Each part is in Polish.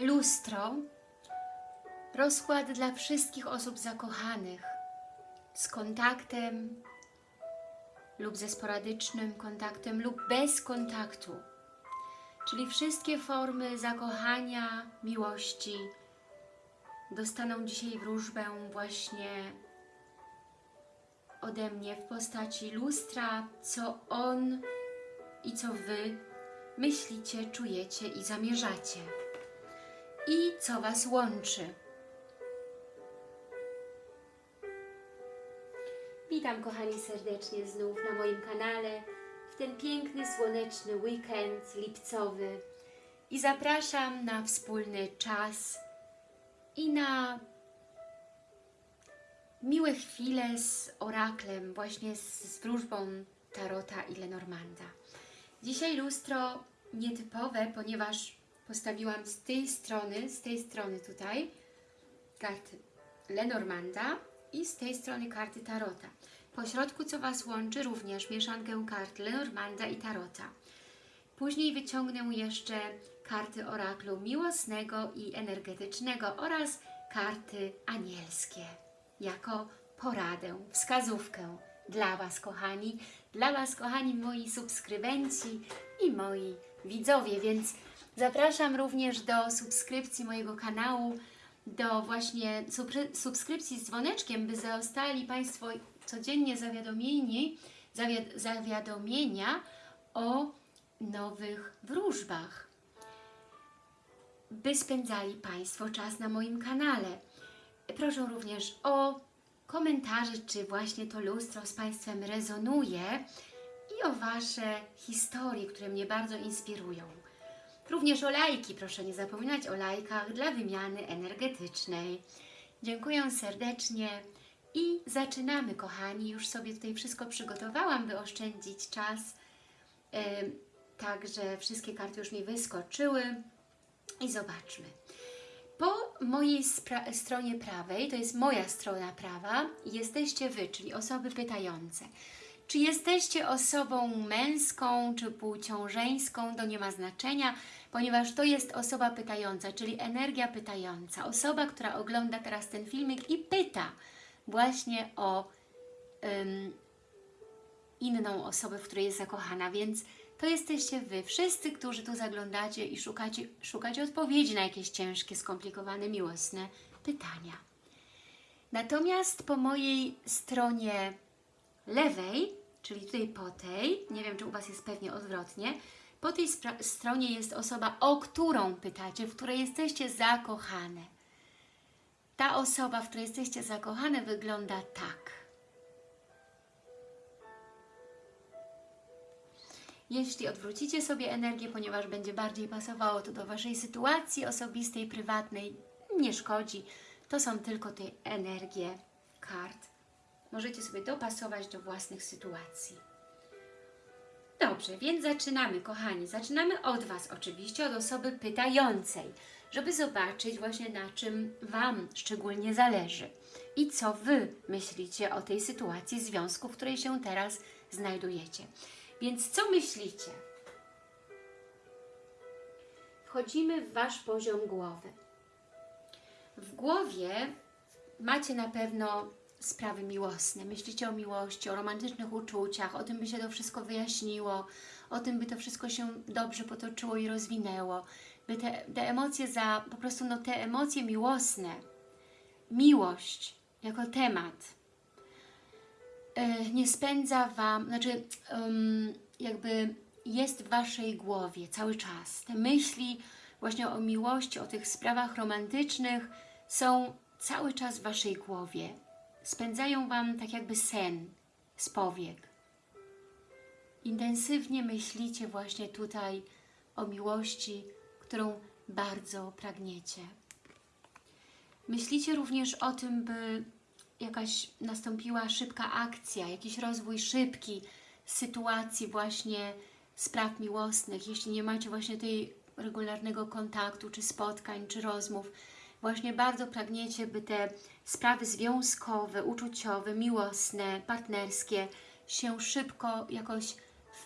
lustro, rozkład dla wszystkich osób zakochanych z kontaktem lub ze sporadycznym kontaktem lub bez kontaktu. Czyli wszystkie formy zakochania, miłości dostaną dzisiaj wróżbę właśnie ode mnie w postaci lustra, co on i co Wy myślicie, czujecie i zamierzacie. I co Was łączy. Witam kochani serdecznie znów na moim kanale w ten piękny, słoneczny weekend lipcowy i zapraszam na wspólny czas i na miłe chwile z oraklem, właśnie z, z wróżbą Tarota i Lenormanda. Dzisiaj lustro nietypowe, ponieważ postawiłam z tej strony, z tej strony tutaj karty Lenormanda i z tej strony karty Tarota. Po środku, co Was łączy, również mieszankę kart Lenormanda i Tarota. Później wyciągnę jeszcze karty oraklu miłosnego i energetycznego oraz karty anielskie jako poradę, wskazówkę dla Was, kochani, dla Was, kochani, moi subskrybenci i moi widzowie, więc zapraszam również do subskrypcji mojego kanału, do właśnie subskrypcji z dzwoneczkiem, by zostali Państwo codziennie zawiadomieni, zawiad zawiadomienia o nowych wróżbach, by spędzali Państwo czas na moim kanale. Proszę również o komentarze, czy właśnie to lustro z Państwem rezonuje i o Wasze historie, które mnie bardzo inspirują. Również o lajki, proszę nie zapominać o lajkach dla wymiany energetycznej. Dziękuję serdecznie i zaczynamy, kochani. Już sobie tutaj wszystko przygotowałam, by oszczędzić czas. Także wszystkie karty już mi wyskoczyły i zobaczmy. Po mojej stronie prawej, to jest moja strona prawa, jesteście Wy, czyli osoby pytające. Czy jesteście osobą męską, czy płcią żeńską, to nie ma znaczenia, ponieważ to jest osoba pytająca, czyli energia pytająca. Osoba, która ogląda teraz ten filmik i pyta właśnie o um, inną osobę, w której jest zakochana, więc to jesteście Wy, wszyscy, którzy tu zaglądacie i szukacie, szukacie odpowiedzi na jakieś ciężkie, skomplikowane, miłosne pytania. Natomiast po mojej stronie lewej, czyli tutaj po tej, nie wiem, czy u Was jest pewnie odwrotnie, po tej stronie jest osoba, o którą pytacie, w której jesteście zakochane. Ta osoba, w której jesteście zakochane, wygląda tak. Jeśli odwrócicie sobie energię, ponieważ będzie bardziej pasowało to do Waszej sytuacji osobistej, prywatnej, nie szkodzi. To są tylko te energie kart. Możecie sobie dopasować do własnych sytuacji. Dobrze, więc zaczynamy, kochani. Zaczynamy od Was oczywiście, od osoby pytającej, żeby zobaczyć właśnie na czym Wam szczególnie zależy i co Wy myślicie o tej sytuacji związku, w której się teraz znajdujecie. Więc co myślicie? Wchodzimy w Wasz poziom głowy. W głowie macie na pewno sprawy miłosne. Myślicie o miłości, o romantycznych uczuciach, o tym, by się to wszystko wyjaśniło, o tym, by to wszystko się dobrze potoczyło i rozwinęło, by te, te emocje za, po prostu no te emocje miłosne, miłość jako temat, E, nie spędza Wam, znaczy jakby jest w Waszej głowie cały czas. Te myśli właśnie o miłości, o tych sprawach romantycznych są cały czas w Waszej głowie. Spędzają Wam tak jakby sen z powiek. Intensywnie myślicie właśnie tutaj o miłości, którą bardzo pragniecie. Myślicie również o tym, by jakaś nastąpiła szybka akcja, jakiś rozwój szybki sytuacji właśnie spraw miłosnych, jeśli nie macie właśnie tej regularnego kontaktu, czy spotkań, czy rozmów, właśnie bardzo pragniecie, by te sprawy związkowe, uczuciowe, miłosne, partnerskie się szybko jakoś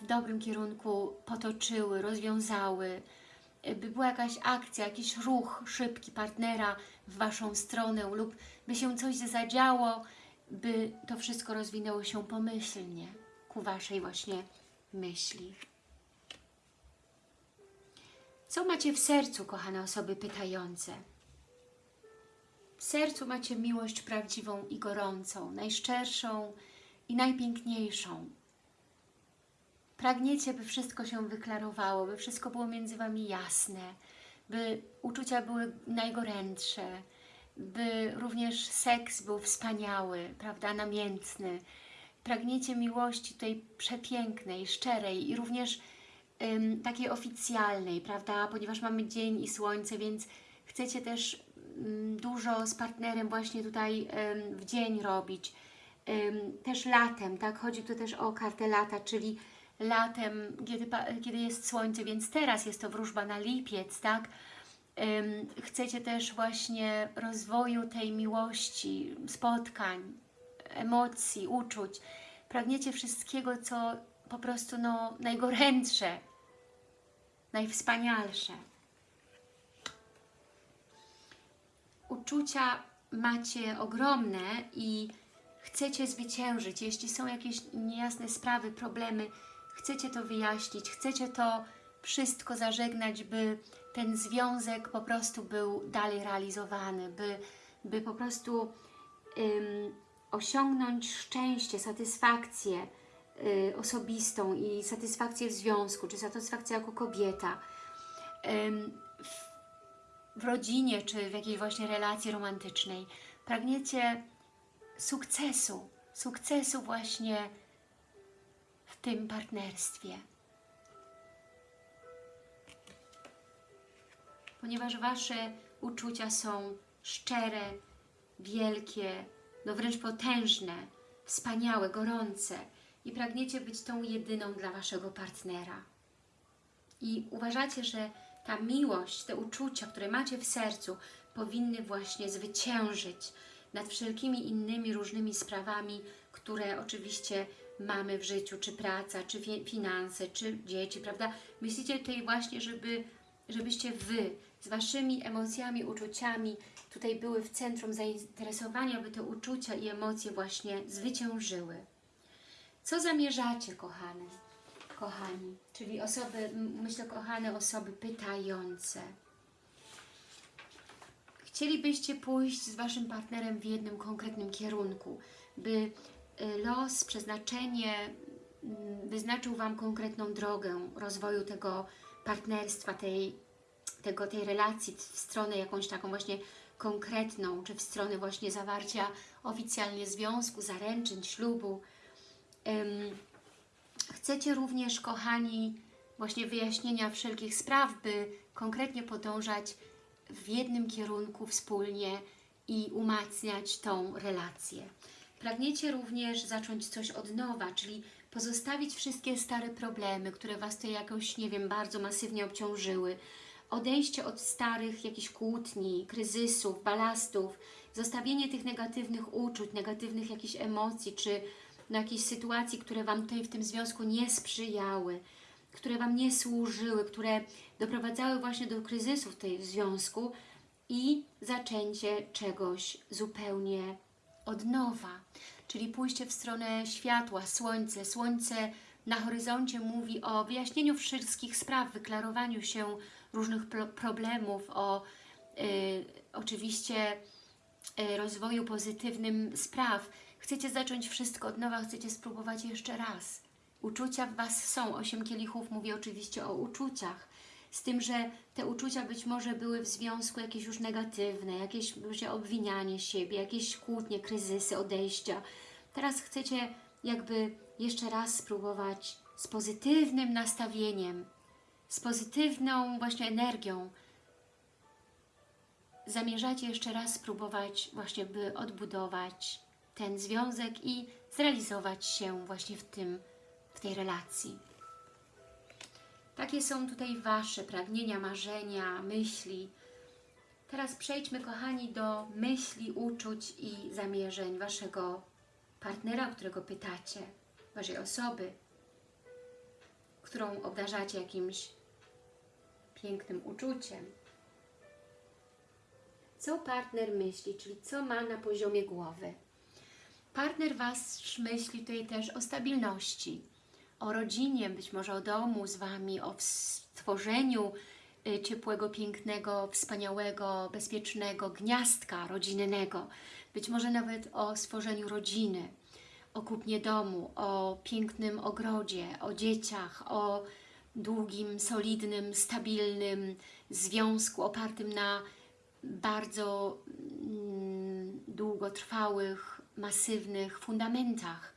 w dobrym kierunku potoczyły, rozwiązały, by była jakaś akcja, jakiś ruch szybki partnera w Waszą stronę lub by się coś zadziało, by to wszystko rozwinęło się pomyślnie ku Waszej właśnie myśli. Co macie w sercu, kochane osoby pytające? W sercu macie miłość prawdziwą i gorącą, najszczerszą i najpiękniejszą. Pragniecie, by wszystko się wyklarowało, by wszystko było między Wami jasne, by uczucia były najgorętsze, by również seks był wspaniały, prawda, namiętny. Pragniecie miłości tej przepięknej, szczerej i również ym, takiej oficjalnej, prawda, ponieważ mamy dzień i słońce, więc chcecie też dużo z partnerem właśnie tutaj w dzień robić. Też latem, tak, chodzi tu też o kartę lata, czyli latem, kiedy, kiedy jest słońce, więc teraz jest to wróżba na lipiec, tak, chcecie też właśnie rozwoju tej miłości, spotkań, emocji, uczuć. Pragniecie wszystkiego, co po prostu no, najgorętsze, najwspanialsze. Uczucia macie ogromne i chcecie zwyciężyć. Jeśli są jakieś niejasne sprawy, problemy, chcecie to wyjaśnić, chcecie to wszystko zażegnać, by ten związek po prostu był dalej realizowany, by, by po prostu ym, osiągnąć szczęście, satysfakcję y, osobistą i satysfakcję w związku, czy satysfakcję jako kobieta. Ym, w, rodzinie, czy w jakiejś właśnie relacji romantycznej. Pragniecie sukcesu, sukcesu właśnie w tym partnerstwie. ponieważ Wasze uczucia są szczere, wielkie, no wręcz potężne, wspaniałe, gorące i pragniecie być tą jedyną dla Waszego partnera. I uważacie, że ta miłość, te uczucia, które macie w sercu, powinny właśnie zwyciężyć nad wszelkimi innymi różnymi sprawami, które oczywiście mamy w życiu, czy praca, czy fi- finanse, czy dzieci, prawda? Myślicie tutaj właśnie, żeby, żebyście Wy z Waszymi emocjami, uczuciami tutaj były w centrum zainteresowania, by te uczucia i emocje właśnie zwyciężyły. Co zamierzacie, kochane? Kochani, czyli osoby, myślę, kochane osoby pytające. Chcielibyście pójść z Waszym partnerem w jednym konkretnym kierunku, by y, los, przeznaczenie mm, wyznaczył Wam konkretną drogę rozwoju tego partnerstwa, tej, tego, tej relacji w stronę jakąś taką właśnie konkretną, czy w stronę właśnie zawarcia oficjalnie związku, zaręczyn, ślubu. Chcecie również, kochani, właśnie wyjaśnienia wszelkich spraw, by konkretnie podążać w jednym kierunku wspólnie i umacniać tą relację. Pragniecie również zacząć coś od nowa, czyli pozostawić wszystkie stare problemy, które Was tutaj jakoś, nie wiem, bardzo masywnie obciążyły. Odejście od starych jakichś kłótni, kryzysów, balastów, zostawienie tych negatywnych uczuć, negatywnych jakichś emocji, czy na jakiejś sytuacji, które Wam tutaj w tym związku nie sprzyjały, które Wam nie służyły, które doprowadzały właśnie do kryzysu w tej związku i zaczęcie czegoś zupełnie od nowa, czyli pójście w stronę światła, słońce. Słońce na horyzoncie mówi o wyjaśnieniu wszystkich spraw, wyklarowaniu się różnych pro problemów, o y, oczywiście y, rozwoju pozytywnym spraw. Chcecie zacząć wszystko od nowa, chcecie spróbować jeszcze raz. Uczucia w Was są. Osiem kielichów mówi oczywiście o uczuciach. Z tym, że te uczucia być może były w związku jakieś już negatywne, jakieś może obwinianie siebie, jakieś kłótnie, kryzysy, odejścia. Teraz chcecie jakby jeszcze raz spróbować z pozytywnym nastawieniem, z pozytywną właśnie energią. Zamierzacie jeszcze raz spróbować właśnie, by odbudować ten związek i zrealizować się właśnie w tym, w tej relacji. Takie są tutaj Wasze pragnienia, marzenia, myśli. Teraz przejdźmy, kochani, do myśli, uczuć i zamierzeń Waszego partnera, którego pytacie, Waszej osoby, którą obdarzacie jakimś pięknym uczuciem. Co partner myśli, czyli co ma na poziomie głowy. Partner Was myśli tutaj też o stabilności, o rodzinie, być może o domu z Wami, o stworzeniu y, ciepłego, pięknego, wspaniałego, bezpiecznego gniazdka rodzinnego. Być może nawet o stworzeniu rodziny, o kupnie domu, o pięknym ogrodzie, o dzieciach, o długim, solidnym, stabilnym związku opartym na bardzo mm, długotrwałych, masywnych fundamentach.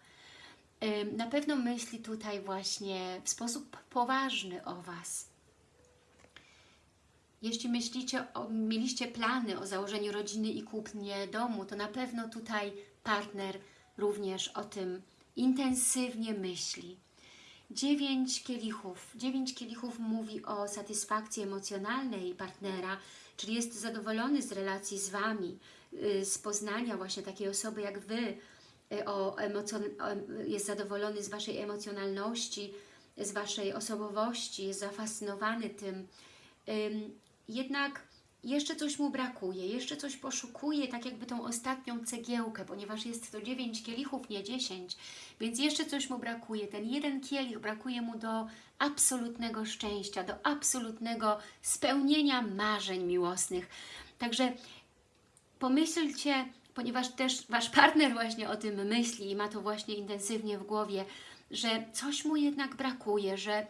Na pewno myśli tutaj właśnie w sposób poważny o Was. Jeśli myślicie, o, mieliście plany o założeniu rodziny i kupnie domu, to na pewno tutaj partner również o tym intensywnie myśli. Dziewięć kielichów. Dziewięć kielichów mówi o satysfakcji emocjonalnej partnera, czyli jest zadowolony z relacji z Wami, z poznania właśnie takiej osoby jak Wy, y, o o- jest zadowolony z Waszej emocjonalności, z Waszej osobowości, jest zafascynowany tym. Ym, Jednak jeszcze coś mu brakuje, jeszcze coś poszukuje, tak jakby tą ostatnią cegiełkę, ponieważ jest to dziewięć kielichów, nie dziesięć, więc jeszcze coś mu brakuje. Ten jeden kielich brakuje mu do absolutnego szczęścia, do absolutnego spełnienia marzeń miłosnych. Także pomyślcie, ponieważ też Wasz partner właśnie o tym myśli i ma to właśnie intensywnie w głowie, że coś mu jednak brakuje, że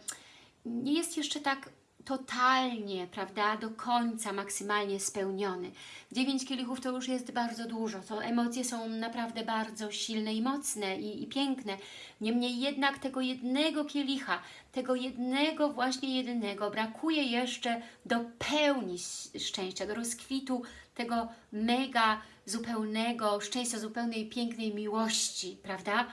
nie jest jeszcze tak totalnie, prawda, do końca maksymalnie spełniony. Dziewięć kielichów to już jest bardzo dużo, to emocje są naprawdę bardzo silne i mocne i, i piękne. Niemniej jednak tego jednego kielicha, tego jednego, właśnie jedynego brakuje jeszcze do pełni szczęścia, do rozkwitu tego mega, zupełnego szczęścia, zupełnej, pięknej miłości, prawda?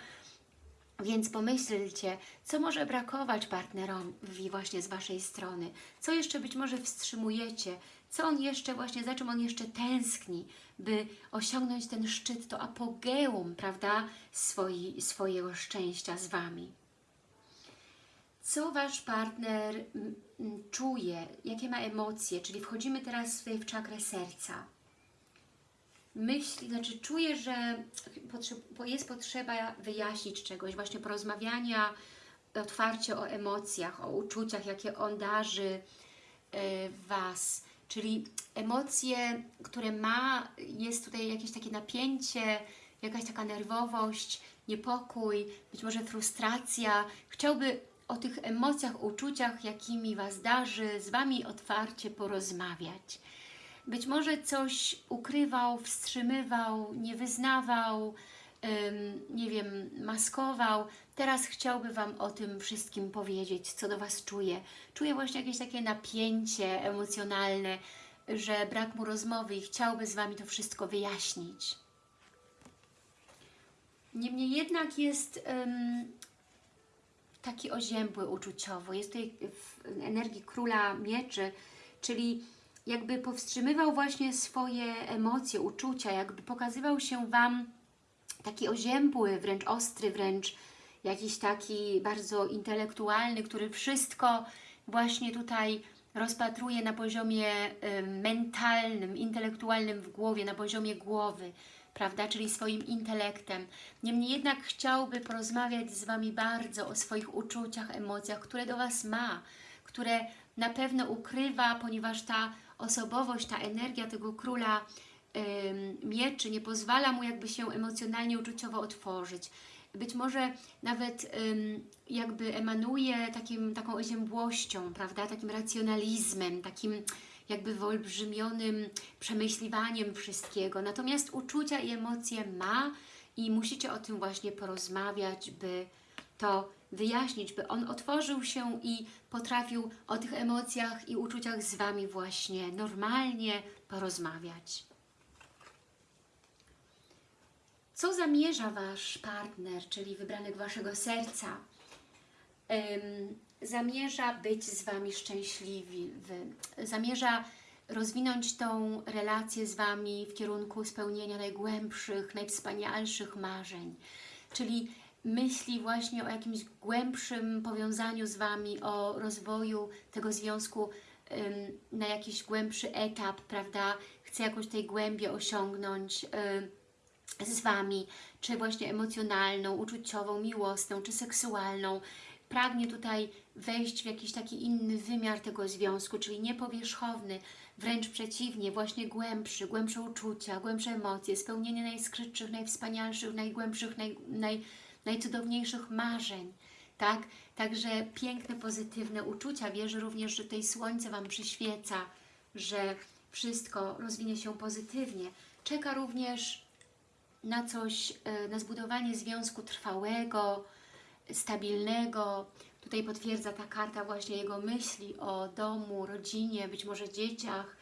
Więc pomyślcie, co może brakować partnerowi właśnie z Waszej strony, co jeszcze być może wstrzymujecie, co on jeszcze właśnie, za czym on jeszcze tęskni, by osiągnąć ten szczyt, to apogeum, prawda, swoi, swojego szczęścia z Wami. Co Wasz partner mm, czuje, jakie ma emocje, czyli wchodzimy teraz tutaj w czakrę serca myśli, znaczy czuje, że jest potrzeba wyjaśnić czegoś, właśnie porozmawiania otwarcie o emocjach, o uczuciach, jakie on darzy e, Was. Czyli emocje, które ma, jest tutaj jakieś takie napięcie, jakaś taka nerwowość, niepokój, być może frustracja. Chciałby o tych emocjach, uczuciach, jakimi Was darzy, z Wami otwarcie porozmawiać. Być może coś ukrywał, wstrzymywał, nie wyznawał, nie wiem, maskował. Teraz chciałby Wam o tym wszystkim powiedzieć, co do Was czuje. Czuje właśnie jakieś takie napięcie emocjonalne, że brak mu rozmowy i chciałby z Wami to wszystko wyjaśnić. Niemniej jednak jest taki oziębły uczuciowo. Jest tutaj w energii króla mieczy, czyli jakby powstrzymywał właśnie swoje emocje, uczucia, jakby pokazywał się Wam taki oziębły, wręcz ostry, wręcz jakiś taki bardzo intelektualny, który wszystko właśnie tutaj rozpatruje na poziomie mentalnym, intelektualnym w głowie, na poziomie głowy, prawda, czyli swoim intelektem. Niemniej jednak chciałby porozmawiać z Wami bardzo o swoich uczuciach, emocjach, które do Was ma, które na pewno ukrywa, ponieważ ta osobowość, ta energia tego króla mieczy nie pozwala mu jakby się emocjonalnie, uczuciowo otworzyć. Być może nawet jakby emanuje takim, taką oziębłością, prawda, takim racjonalizmem, takim jakby wyolbrzymionym przemyśliwaniem wszystkiego. Natomiast uczucia i emocje ma i musicie o tym właśnie porozmawiać, by to wyjaśnić, by on otworzył się i potrafił o tych emocjach i uczuciach z Wami właśnie normalnie porozmawiać. Co zamierza Wasz partner, czyli wybranek Waszego serca? Ym, zamierza być z Wami szczęśliwy, zamierza rozwinąć tą relację z Wami w kierunku spełnienia najgłębszych, najwspanialszych marzeń. Czyli myśli właśnie o jakimś głębszym powiązaniu z Wami, o rozwoju tego związku na jakiś głębszy etap, prawda? Chce jakąś tej głębię osiągnąć z Wami, czy właśnie emocjonalną, uczuciową, miłosną, czy seksualną. Pragnie tutaj wejść w jakiś taki inny wymiar tego związku, czyli niepowierzchowny, wręcz przeciwnie, właśnie głębszy, głębsze uczucia, głębsze emocje, spełnienie najskrytszych, najwspanialszych, najgłębszych, naj, naj, najcudowniejszych marzeń. Tak? Także piękne, pozytywne uczucia. Wierzę również, że tutaj słońce Wam przyświeca, że wszystko rozwinie się pozytywnie. Czeka również na coś, e, na zbudowanie związku trwałego, stabilnego. Tutaj potwierdza ta karta właśnie jego myśli o domu, rodzinie, być może dzieciach,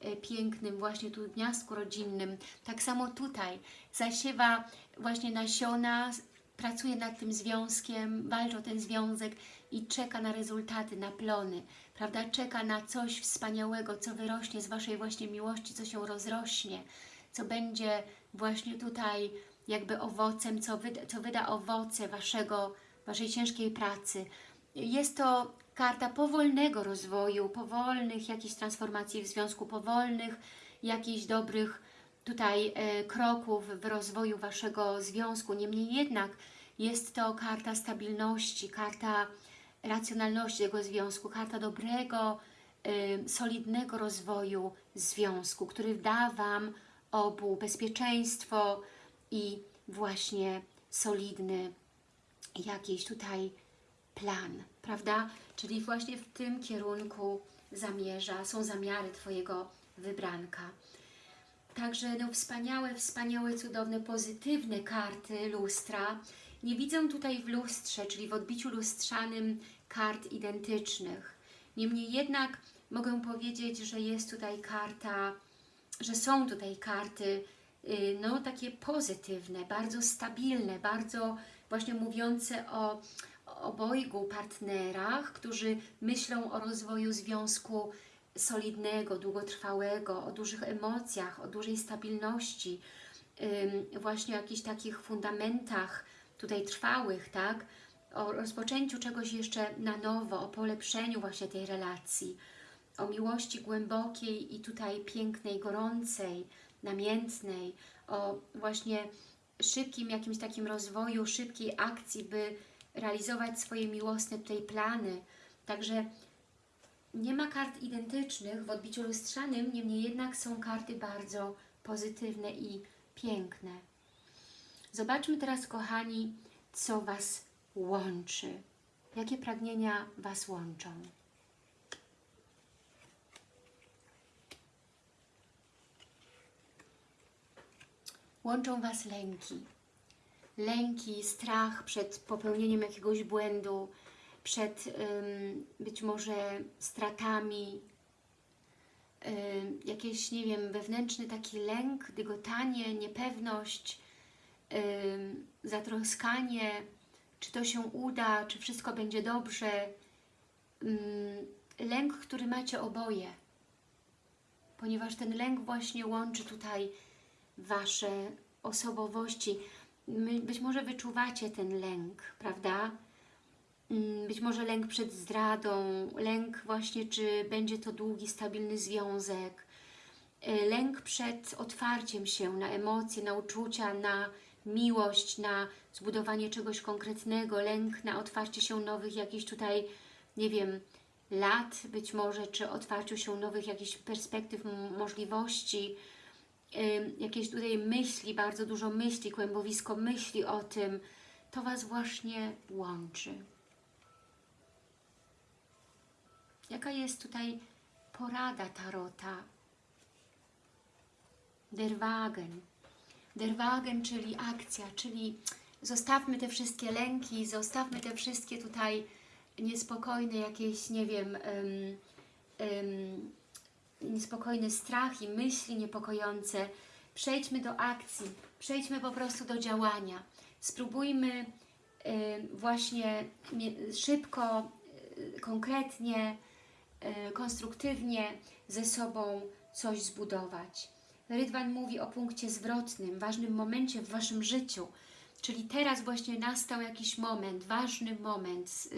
e, pięknym właśnie tu gniazdku rodzinnym. Tak samo tutaj zasiewa właśnie nasiona, pracuje nad tym związkiem, walczy o ten związek i czeka na rezultaty, na plony, prawda? Czeka na coś wspaniałego, co wyrośnie z Waszej właśnie miłości, co się rozrośnie, co będzie właśnie tutaj jakby owocem, co wyda, co wyda owoce Waszego, Waszej ciężkiej pracy. Jest to karta powolnego rozwoju, powolnych jakichś transformacji w związku, powolnych jakichś dobrych tutaj e, kroków w rozwoju Waszego związku. Niemniej jednak jest to karta stabilności, karta racjonalności tego związku, karta dobrego, e, solidnego rozwoju związku, który da Wam obu bezpieczeństwo i właśnie solidny jakiś tutaj plan, prawda? Czyli właśnie w tym kierunku zamierza, są zamiary Twojego wybranka. Także no, wspaniałe, wspaniałe, cudowne, pozytywne karty lustra. Nie widzę tutaj w lustrze, czyli w odbiciu lustrzanym kart identycznych. Niemniej jednak mogę powiedzieć, że jest tutaj karta, że są tutaj karty y, no takie pozytywne, bardzo stabilne, bardzo właśnie mówiące o obojgu partnerach, którzy myślą o rozwoju związku solidnego, długotrwałego, o dużych emocjach, o dużej stabilności, właśnie o jakichś takich fundamentach tutaj trwałych, tak? O rozpoczęciu czegoś jeszcze na nowo, o polepszeniu właśnie tej relacji, o miłości głębokiej i tutaj pięknej, gorącej, namiętnej, o właśnie szybkim jakimś takim rozwoju, szybkiej akcji, by realizować swoje miłosne tutaj plany. Także nie ma kart identycznych w odbiciu lustrzanym, niemniej jednak są karty bardzo pozytywne i piękne. Zobaczmy teraz, kochani, co Was łączy. Jakie pragnienia Was łączą? Łączą Was lęki. Lęki, strach przed popełnieniem jakiegoś błędu, przed być może stratami, ym, jakieś, nie wiem, wewnętrzny taki lęk, dygotanie, niepewność, zatroskanie, czy to się uda, czy wszystko będzie dobrze. Lęk, który macie oboje, ponieważ ten lęk właśnie łączy tutaj Wasze osobowości. Być może wyczuwacie ten lęk, prawda? Być może lęk przed zdradą, lęk właśnie, czy będzie to długi, stabilny związek, lęk przed otwarciem się na emocje, na uczucia, na miłość, na zbudowanie czegoś konkretnego, lęk na otwarcie się nowych jakichś tutaj, nie wiem, lat być może, czy otwarciu się nowych jakichś perspektyw, możliwości, jakieś tutaj myśli, bardzo dużo myśli, kłębowisko myśli o tym, to Was właśnie łączy. Jaka jest tutaj porada Tarota? Der Wagen. Der Wagen, czyli akcja, czyli zostawmy te wszystkie lęki, zostawmy te wszystkie tutaj niespokojne jakieś, nie wiem, um, um, niespokojny strach i myśli niepokojące. Przejdźmy do akcji, przejdźmy po prostu do działania. Spróbujmy y, właśnie szybko, y, konkretnie, konstruktywnie ze sobą coś zbudować. Rydwan mówi o punkcie zwrotnym, ważnym momencie w Waszym życiu, czyli teraz właśnie nastał jakiś moment, ważny moment,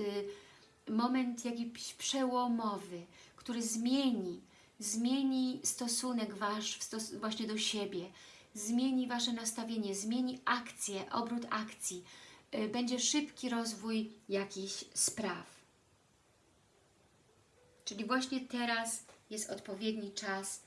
moment jakiś przełomowy, który zmieni, zmieni stosunek Wasz właśnie do siebie, zmieni Wasze nastawienie, zmieni akcję, obrót akcji. Y, Będzie szybki rozwój jakichś spraw. Czyli właśnie teraz jest odpowiedni czas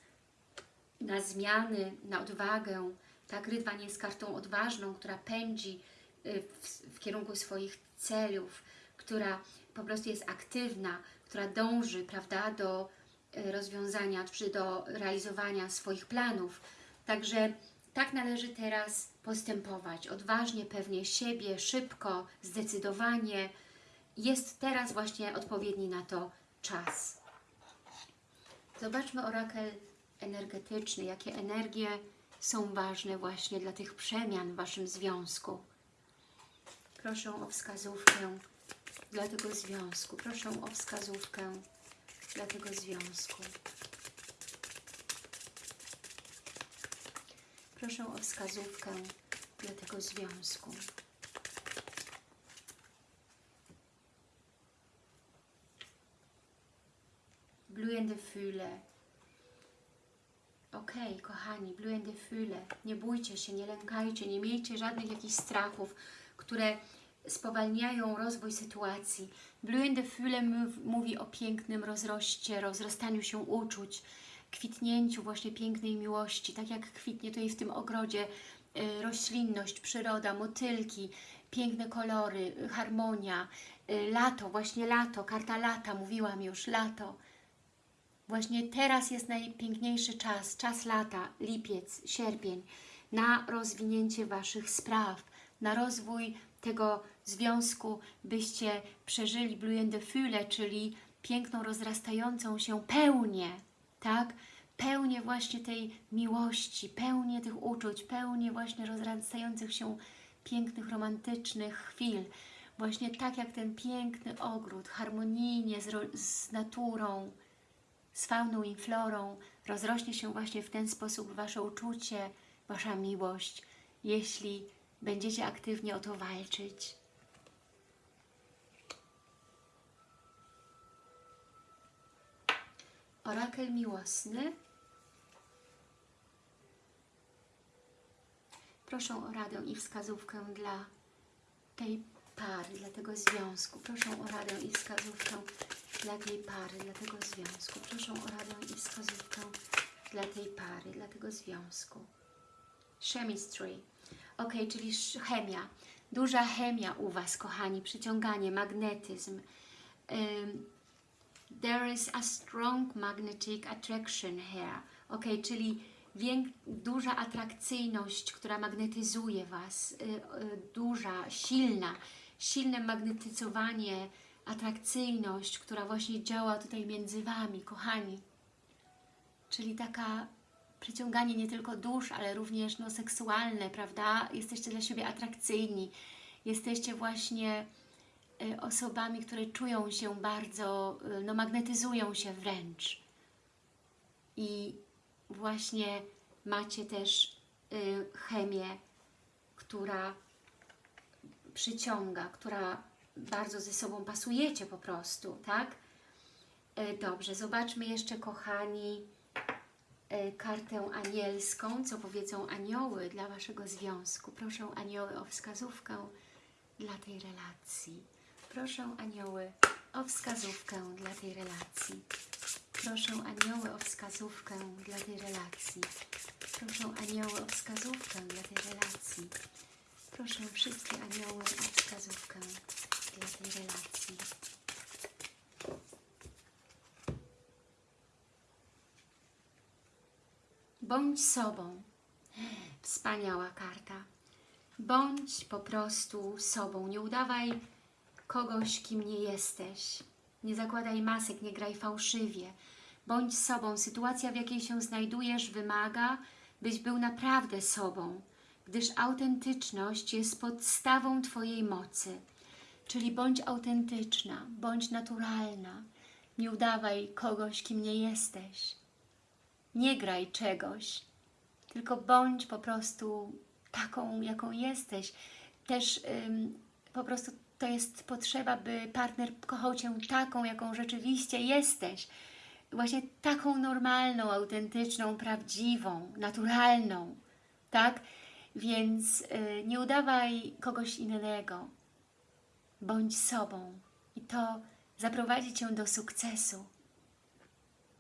na zmiany, na odwagę. Tak, rydwan jest kartą odważną, która pędzi y, w, w kierunku swoich celów, która po prostu jest aktywna, która dąży, prawda, do y, rozwiązania, czy do realizowania swoich planów. Także tak należy teraz postępować. Odważnie, pewnie siebie, szybko, zdecydowanie. Jest teraz właśnie odpowiedni na to czas. Zobaczmy orakel energetyczny, jakie energie są ważne właśnie dla tych przemian w Waszym związku. Proszę o wskazówkę dla tego związku. Proszę o wskazówkę dla tego związku. Proszę o wskazówkę dla tego związku. Blühende Fühle. Okej, kochani, blühende Fühle. Nie bójcie się, nie lękajcie, nie miejcie żadnych jakichś strachów, które spowalniają rozwój sytuacji. Blühende Fühle mów- mówi o pięknym rozroście, rozrastaniu się uczuć, kwitnięciu właśnie pięknej miłości, tak jak kwitnie tutaj w tym ogrodzie y, roślinność, przyroda, motylki, piękne kolory, y, harmonia, y, lato, właśnie lato, karta lata, mówiłam już, lato. Właśnie teraz jest najpiękniejszy czas, czas lata, lipiec, sierpień, na rozwinięcie Waszych spraw, na rozwój tego związku, byście przeżyli blühende Fühle, czyli piękną, rozrastającą się pełnię, tak? Pełnię właśnie tej miłości, pełnię tych uczuć, pełnię właśnie rozrastających się pięknych, romantycznych chwil. Właśnie tak jak ten piękny ogród, harmonijnie z, z naturą, z fauną i florą rozrośnie się właśnie w ten sposób Wasze uczucie, Wasza miłość, jeśli będziecie aktywnie o to walczyć. Orakel miłosny. Proszę o radę i wskazówkę dla tej pary, dla tego związku. Proszę o radę i wskazówkę dla tej pary, dla tego związku. Proszę o radę i wskazówkę dla tej pary, dla tego związku. Chemistry. Ok, czyli chemia. Duża chemia u Was, kochani. Przyciąganie, magnetyzm. Ym, there is a strong magnetic attraction here. Ok, czyli duża atrakcyjność, która magnetyzuje Was, y, y, duża, silna, silne magnetyzowanie, atrakcyjność, która właśnie działa tutaj między Wami, kochani. Czyli taka przyciąganie nie tylko dusz, ale również no, seksualne, prawda? Jesteście dla siebie atrakcyjni. Jesteście właśnie y, osobami, które czują się bardzo, y, no magnetyzują się wręcz. I właśnie macie też y, chemię, która przyciąga, która bardzo ze sobą pasujecie po prostu, tak? Y, Dobrze, zobaczmy jeszcze, kochani, y, kartę anielską, co powiedzą anioły dla Waszego związku. Proszę anioły o wskazówkę dla tej relacji. Proszę anioły o wskazówkę dla tej relacji. Proszę anioły o wskazówkę dla tej relacji. Proszę anioły o wskazówkę dla tej relacji. Proszę wszystkie anioły o wskazówkę tej relacji. Bądź sobą. Wspaniała karta. Bądź po prostu sobą. Nie udawaj kogoś, kim nie jesteś. Nie zakładaj masek, nie graj fałszywie. Bądź sobą. Sytuacja, w jakiej się znajdujesz, wymaga, byś był naprawdę sobą, gdyż autentyczność jest podstawą Twojej mocy. Czyli bądź autentyczna, bądź naturalna. Nie udawaj kogoś, kim nie jesteś. Nie graj czegoś, tylko bądź po prostu taką, jaką jesteś. Też ym, po prostu to jest potrzeba, by partner kochał Cię taką, jaką rzeczywiście jesteś. właśnie taką normalną, autentyczną, prawdziwą, naturalną, tak? Więc y, nie udawaj kogoś innego. Bądź sobą i to zaprowadzi Cię do sukcesu.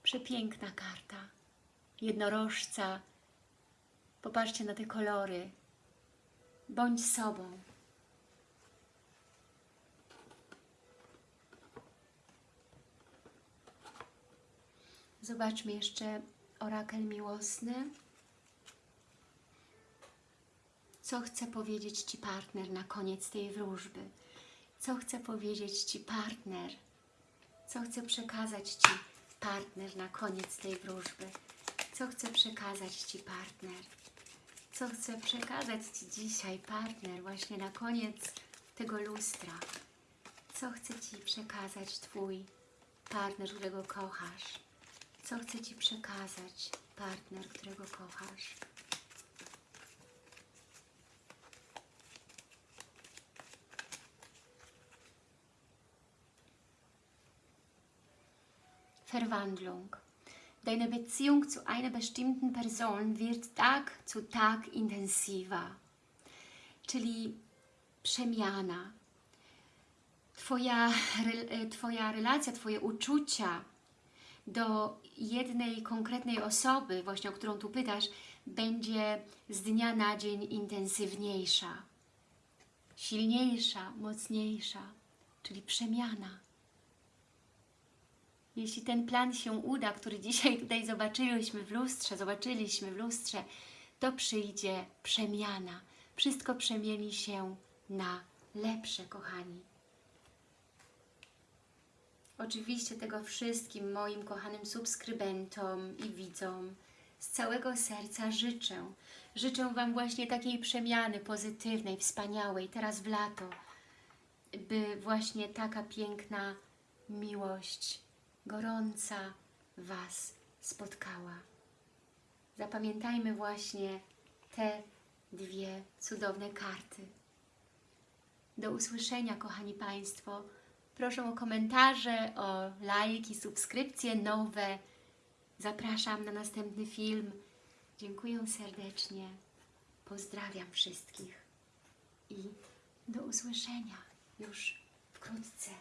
Przepiękna karta. Jednorożca. Popatrzcie na te kolory. Bądź sobą. Zobaczmy jeszcze orakel miłosny. Co chce powiedzieć Ci partner na koniec tej wróżby? Co chce powiedzieć Ci partner? Co chce przekazać Ci partner na koniec tej wróżby? Co chce przekazać Ci partner? Co chce przekazać Ci dzisiaj partner właśnie na koniec tego lustra? Co chce Ci przekazać Twój partner, którego kochasz? Co chce Ci przekazać partner, którego kochasz? Verwandlung. Deine Beziehung zu einer bestimmten Person wird Tag zu Tag intensiver. Czyli przemiana. Twoja, e, twoja relacja, Twoje uczucia do jednej konkretnej osoby, właśnie o którą tu pytasz, będzie z dnia na dzień intensywniejsza, silniejsza, mocniejsza, czyli przemiana. Jeśli ten plan się uda, który dzisiaj tutaj zobaczyliśmy w lustrze, zobaczyliśmy w lustrze, to przyjdzie przemiana. Wszystko przemieni się na lepsze, kochani. Oczywiście tego wszystkim moim kochanym subskrybentom i widzom z całego serca życzę. Życzę Wam właśnie takiej przemiany pozytywnej, wspaniałej, teraz w lato, by właśnie taka piękna miłość, gorąca Was spotkała. Zapamiętajmy właśnie te dwie cudowne karty. Do usłyszenia, kochani Państwo. Proszę o komentarze, o lajki, subskrypcje nowe. Zapraszam na następny film. Dziękuję serdecznie. Pozdrawiam wszystkich i do usłyszenia już wkrótce.